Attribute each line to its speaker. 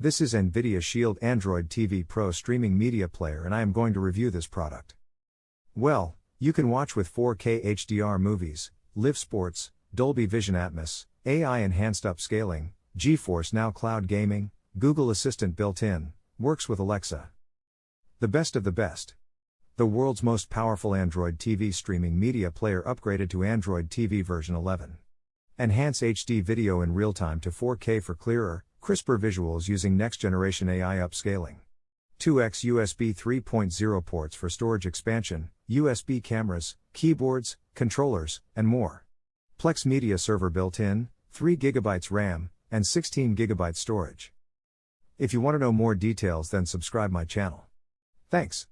Speaker 1: This is NVIDIA Shield Android TV Pro streaming media player and I am going to review this product. Well, you can watch with 4K HDR movies, live sports, Dolby Vision Atmos, AI enhanced upscaling, GeForce Now Cloud Gaming, Google Assistant built in, works with Alexa. The best of the best. The world's most powerful Android TV streaming media player upgraded to Android TV version 11. Enhance HD video in real time to 4K for clearer, crisper visuals using next generation AI upscaling. 2x USB 3.0 ports for storage expansion, USB cameras, keyboards, controllers, and more. Plex Media Server built in, 3 GB RAM, and 16 GB storage. If you want to know more details then subscribe my channel. Thanks.